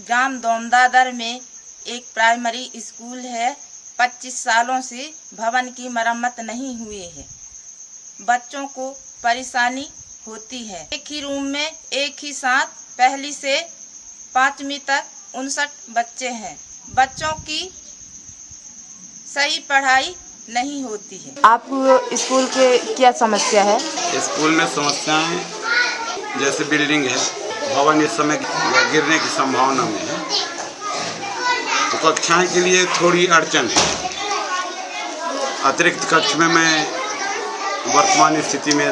ग्राम दोमदादर में एक primary school है। 25 सालों से भवन की मरम्मत नहीं हुई है। बच्चों को परेशानी होती है। एक ही रूम में एक ही साथ पहली से पांचवी तक उनसठ बच्चे हैं। बच्चों की सही पढ़ाई नहीं होती है। आप स्कूल के क्या समस्या है? स्कूल में समस्याएँ जैसे बिल्डिंग है। भवन इस समय गिरने की संभावना में है। तो कक्षाएँ के लिए थोड़ी अड़चन है। अतिरिक्त कक्ष में मैं वर्तमान स्थिति में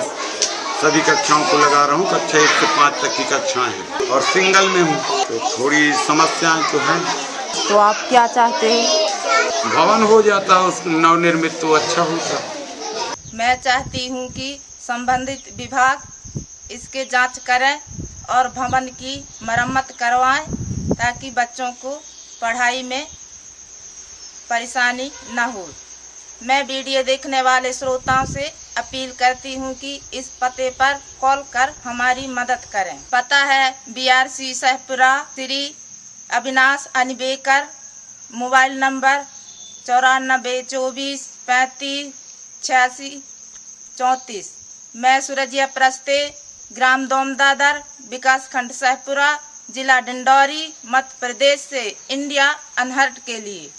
सभी कक्षाओं को लगा रहा हूँ। कक्षा एक से पाँच तक की कक्षाएँ हैं। और सिंगल में हूँ। तो थोड़ी समस्या तो है। तो आप क्या चाहते हैं? भवन हो जाता उस नवनिर्मित तो अच्छा होता। मैं चाहती हूँ कि संबंधित विभाग इसके जाँच करें। और भवन की मरम्मत करवाएँ ताकि बच्चों को पढ़ाई में परेशानी न हो। मैं वीडियो देखने वाले श्रोताओं से अपील करती हूँ कि इस पते पर कॉल कर हमारी मदद करें। पता है B R C Sahpura Shri Avinash Anibekar, mobile number चौरानबे चौबीस पैंतीस छियासी चौंतीस। मैं सूरजिया प्रस्ते ग्राम दोमदादर विकास खंड सहपुरा जिला डिंडौरी मध्य प्रदेश से इंडिया अनहर्ट के लिए।